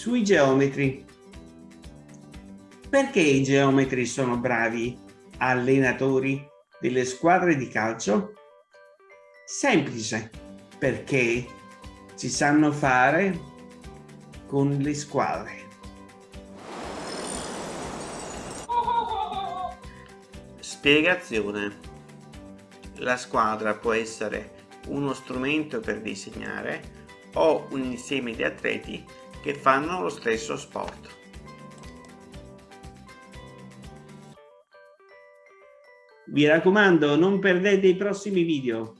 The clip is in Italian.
sui geometri. Perché i geometri sono bravi allenatori delle squadre di calcio? Semplice, perché si sanno fare con le squadre. Spiegazione. La squadra può essere uno strumento per disegnare o un insieme di atleti che fanno lo stesso sport. Vi raccomando, non perdete i prossimi video.